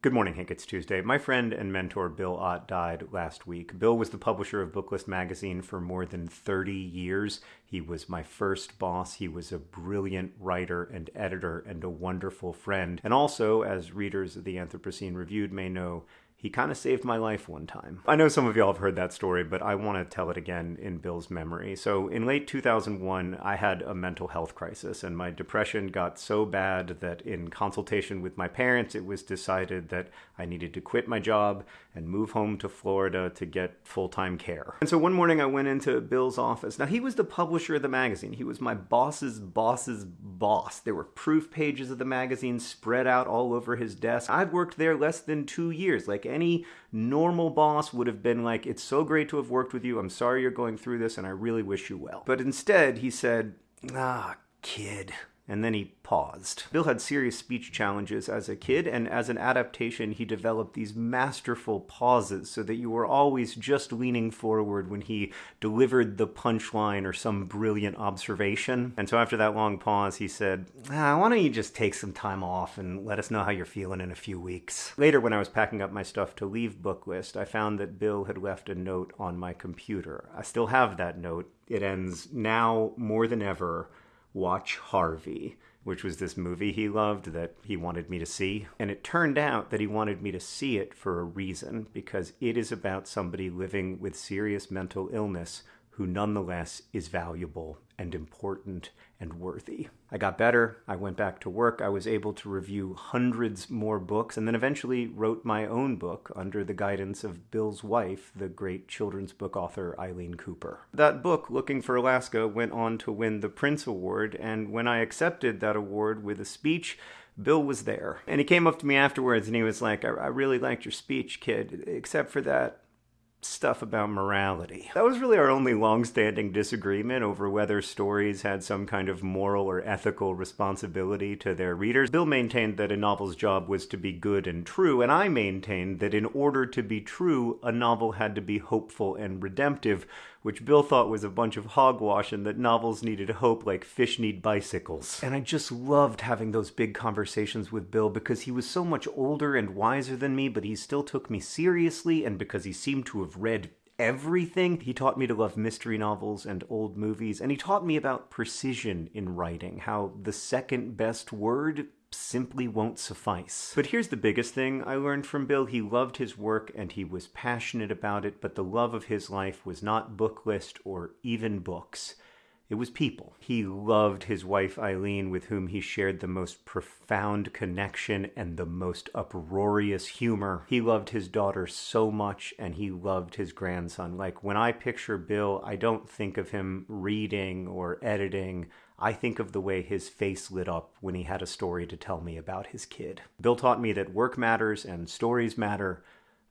Good morning, Hank. It's Tuesday. My friend and mentor Bill Ott died last week. Bill was the publisher of Booklist magazine for more than 30 years. He was my first boss. He was a brilliant writer and editor and a wonderful friend. And also, as readers of the Anthropocene Reviewed may know, he kind of saved my life one time. I know some of y'all have heard that story, but I want to tell it again in Bill's memory. So, in late 2001, I had a mental health crisis, and my depression got so bad that in consultation with my parents, it was decided that I needed to quit my job and move home to Florida to get full time care. And so, one morning, I went into Bill's office. Now, he was the publisher of the magazine, he was my boss's boss's boss. There were proof pages of the magazine spread out all over his desk. I've worked there less than two years. Like, any normal boss would have been like, It's so great to have worked with you. I'm sorry you're going through this, and I really wish you well. But instead, he said, Ah, kid. And then he paused. Bill had serious speech challenges as a kid, and as an adaptation, he developed these masterful pauses so that you were always just leaning forward when he delivered the punchline or some brilliant observation. And so after that long pause, he said, ah, Why don't you just take some time off and let us know how you're feeling in a few weeks? Later, when I was packing up my stuff to leave Booklist, I found that Bill had left a note on my computer. I still have that note. It ends now more than ever watch Harvey, which was this movie he loved that he wanted me to see. And it turned out that he wanted me to see it for a reason, because it is about somebody living with serious mental illness who nonetheless is valuable and important and worthy. I got better. I went back to work. I was able to review hundreds more books and then eventually wrote my own book under the guidance of Bill's wife, the great children's book author Ilene Cooper. That book, Looking for Alaska, went on to win the Printz Award, and when I accepted that award with a speech, Bill was there. And he came up to me afterwards and he was like, I, I really liked your speech, kid, except for that stuff about morality. That was really our only long-standing disagreement over whether stories had some kind of moral or ethical responsibility to their readers. Bill maintained that a novel's job was to be good and true, and I maintained that in order to be true, a novel had to be hopeful and redemptive, which Bill thought was a bunch of hogwash and that novels needed hope like fish need bicycles. And I just loved having those big conversations with Bill because he was so much older and wiser than me, but he still took me seriously, and because he seemed to have read everything. He taught me to love mystery novels and old movies, and he taught me about precision in writing, how the second best word simply won't suffice. But here's the biggest thing I learned from Bill. He loved his work and he was passionate about it, but the love of his life was not Booklist or even books. It was people. He loved his wife Ilene, with whom he shared the most profound connection and the most uproarious humor. He loved his daughter so much, and he loved his grandson. Like, when I picture Bill, I don't think of him reading or editing. I think of the way his face lit up when he had a story to tell me about his kid. Bill taught me that work matters and stories matter,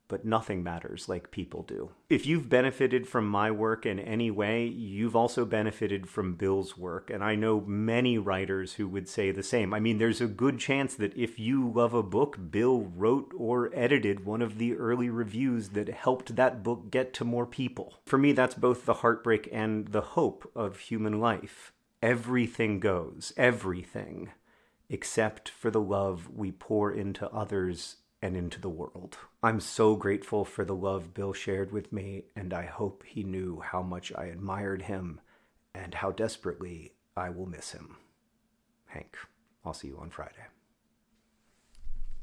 but nothing matters like people do. If you've benefited from my work in any way, you've also benefited from Bill's work, and I know many writers who would say the same. I mean, there's a good chance that if you love a book, Bill wrote or edited one of the early reviews that helped that book get to more people. For me, that's both the heartbreak and the hope of human life. Everything goes, everything, except for the love we pour into others and into the world. I'm so grateful for the love Bill shared with me, and I hope he knew how much I admired him and how desperately I will miss him. Hank, I'll see you on Friday.